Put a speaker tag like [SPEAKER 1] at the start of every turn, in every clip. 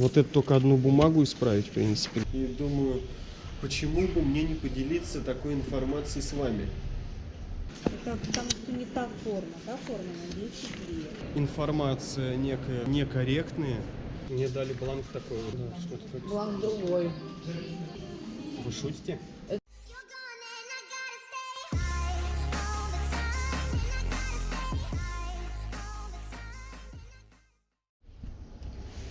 [SPEAKER 1] Вот это только одну бумагу исправить, в принципе. И думаю, почему бы мне не поделиться такой информацией с вами?
[SPEAKER 2] Это потому что не та форма. Та форма на 10 лет.
[SPEAKER 1] Информация некая некорректная. Мне дали бланк такой вот. Да.
[SPEAKER 2] Бланк другой.
[SPEAKER 1] Вы шутите?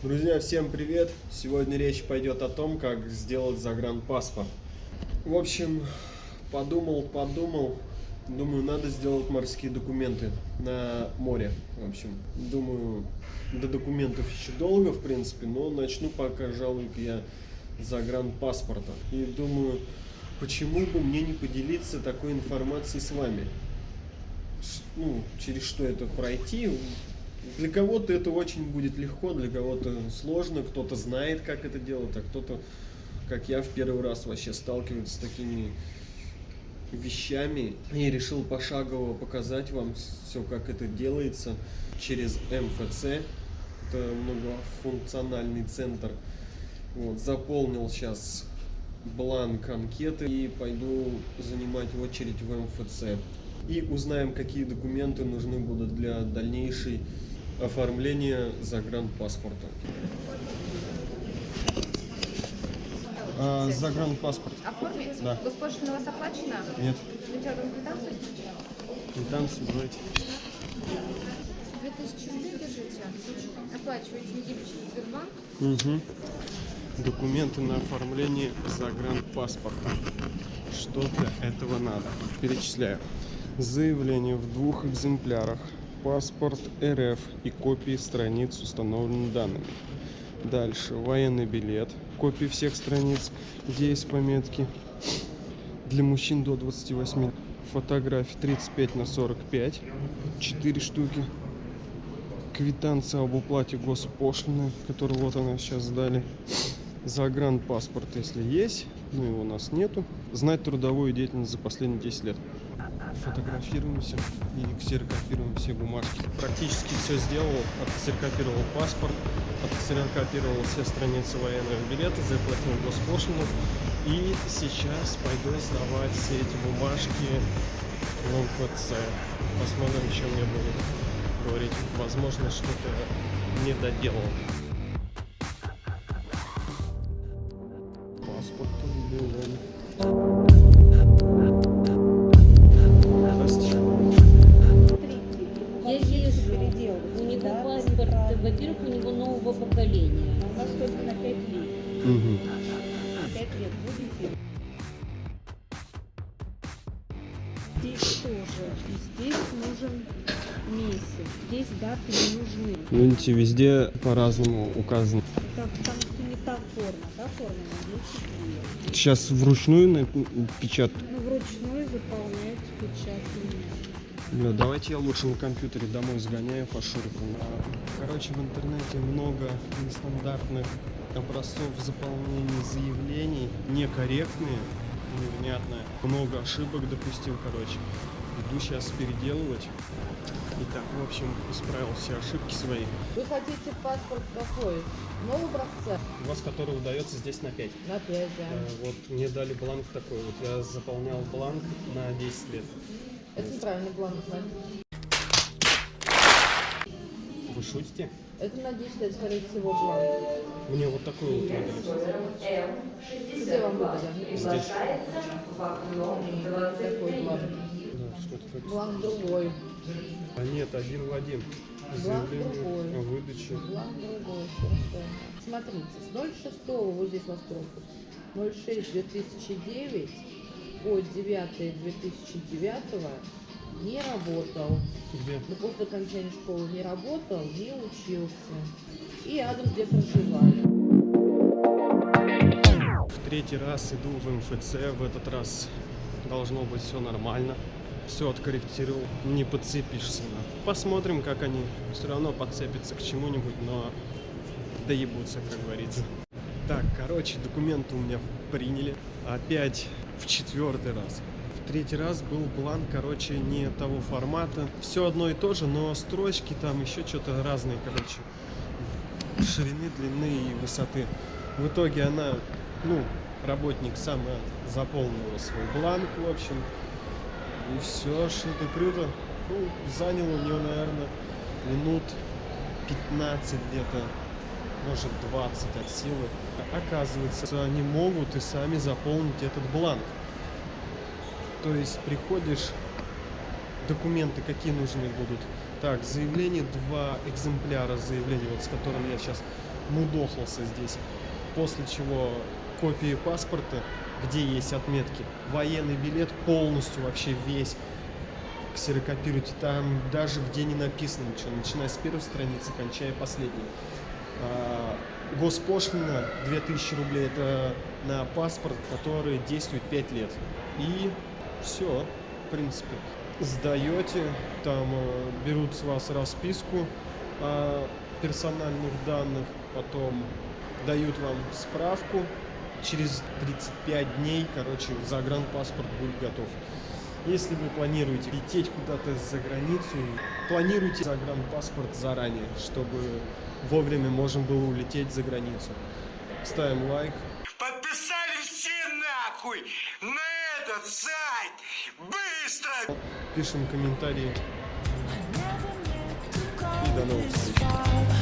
[SPEAKER 1] Друзья, всем привет! Сегодня речь пойдет о том, как сделать загранпаспорт. В общем, подумал, подумал, думаю, надо сделать морские документы на море. В общем, думаю, до документов еще долго, в принципе, но начну пока, пожалуй, я загранпаспорта. И думаю, почему бы мне не поделиться такой информацией с вами? Ну, через что это пройти, для кого-то это очень будет легко, для кого-то сложно, кто-то знает, как это делать, а кто-то, как я, в первый раз вообще сталкивается с такими вещами. И решил пошагово показать вам все, как это делается через МФЦ. Это многофункциональный центр. Вот, заполнил сейчас бланк анкеты и пойду занимать очередь в МФЦ. И узнаем, какие документы нужны будут для дальнейшей оформления загранпаспорта. А, загранпаспорт.
[SPEAKER 3] Оформить?
[SPEAKER 1] Да.
[SPEAKER 3] Госпошлина у вас оплачена?
[SPEAKER 1] Нет,
[SPEAKER 3] Сначала вам квитанцию сначала?
[SPEAKER 1] квитанцию давайте.
[SPEAKER 3] 2000 рублей держите. Оплачиваете не через Сбербанк.
[SPEAKER 1] Угу. Документы на оформление загранпаспорта. Что для этого надо? Перечисляю. Заявление в двух экземплярах. Паспорт РФ и копии страниц с установленными данными. Дальше. Военный билет. Копии всех страниц, где есть пометки. Для мужчин до 28. Фотографии 35 на 45. 4 штуки квитанция об уплате госпошлины, которую вот она сейчас сдали. Загранпаспорт, если есть, но его у нас нету. Знать трудовую деятельность за последние 10 лет. Фотографируемся и ксерокопируем все бумажки. Практически все сделал. Отксерокопировал паспорт, отксерокопировал все страницы военного билета, заплатил госпошлину. И сейчас пойду сдавать все эти бумажки в МФЦ. Посмотрим, что мне будет говорить. Возможно, что-то не доделал.
[SPEAKER 2] Я езжу. Передел.
[SPEAKER 4] У него
[SPEAKER 2] Да,
[SPEAKER 4] паспорт, во-первых, у него нового поколения.
[SPEAKER 2] У нас только на 5 лет. На 5 лет будете? Здесь тоже. И здесь нужен месяц. Здесь даты не нужны.
[SPEAKER 1] Видите, везде по-разному указано.
[SPEAKER 2] Это потому что не та форма. Та форма на 10 лет.
[SPEAKER 1] Сейчас вручную печатать.
[SPEAKER 2] Ну, вручную заполнять печать не
[SPEAKER 1] Бля, давайте я лучше на компьютере домой сгоняю по шурфу. Короче, в интернете много нестандартных образцов заполнения заявлений, некорректные, невнятные. Много ошибок допустил, короче. Иду сейчас переделывать. Итак, в общем, исправил все ошибки свои.
[SPEAKER 5] Вы хотите паспорт какой? Нового образца?
[SPEAKER 1] У вас который удается здесь на 5.
[SPEAKER 5] На 5, да.
[SPEAKER 1] Вот мне дали бланк такой. Вот я заполнял бланк на 10 лет.
[SPEAKER 5] Это неправильный бланк. Вань.
[SPEAKER 1] Вы шутите?
[SPEAKER 5] Это на 10 лет, скорее всего, бланк.
[SPEAKER 1] Мне вот такой вот выдали.
[SPEAKER 5] Где вам выдали?
[SPEAKER 1] Здесь.
[SPEAKER 5] Такой бланк.
[SPEAKER 1] Да, что-то.
[SPEAKER 5] Бланк другой.
[SPEAKER 1] А нет, один в один.
[SPEAKER 5] Бланк другой.
[SPEAKER 1] о выдаче.
[SPEAKER 5] Бланк другой. Смотрите, с 06 вот здесь у вас пропуск. 06 2009 по 9 2009 не работал.
[SPEAKER 1] Где?
[SPEAKER 5] Но после окончания школы не работал, не учился. И адрес, где проживали.
[SPEAKER 1] В третий раз иду в МФЦ. В этот раз должно быть все нормально. Все откорректировал. Не подцепишься. Посмотрим, как они все равно подцепятся к чему-нибудь, но доебутся, как говорится. Так, короче, документы у меня приняли. Опять в четвертый раз. В третий раз был бланк, короче, не того формата. Все одно и то же, но строчки там еще что-то разные, короче. ширины, длины и высоты. В итоге она, ну, работник сам заполнила свой бланк, в общем. И все, шито круто. Ну, заняло у нее, наверное, минут 15 где-то, может 20 от силы. Оказывается, они могут и сами заполнить этот бланк. То есть приходишь, документы какие нужны будут. Так, заявление, два экземпляра заявления, вот с которым я сейчас мудохался здесь. После чего копии паспорта, где есть отметки. Военный билет полностью вообще весь ксерокопируйте. Там даже где не написано ничего, начиная с первой страницы, кончая последней. А, Госпошлина 2000 рублей это на паспорт, который действует 5 лет. И все, в принципе. Сдаете, там э, берут с вас расписку о персональных данных, потом дают вам справку. Через 35 дней, короче, загранпаспорт будет готов. Если вы планируете лететь куда-то за границу, планируйте загранпаспорт заранее, чтобы вовремя можно было улететь за границу. Ставим лайк.
[SPEAKER 6] Подписали все нахуй на этот сайт! Быстро!
[SPEAKER 1] пишем комментарии. И до новых встреч.